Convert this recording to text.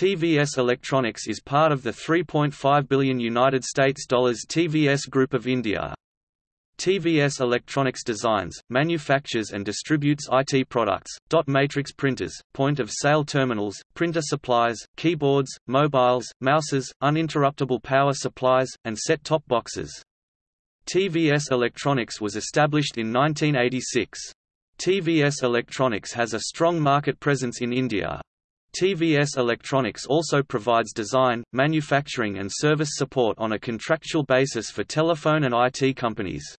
TVS Electronics is part of the 3.5 billion United States dollars TVS Group of India. TVS Electronics designs, manufactures and distributes IT products, dot matrix printers, point-of-sale terminals, printer supplies, keyboards, mobiles, mouses, uninterruptible power supplies, and set-top boxes. TVS Electronics was established in 1986. TVS Electronics has a strong market presence in India. TVS Electronics also provides design, manufacturing and service support on a contractual basis for telephone and IT companies.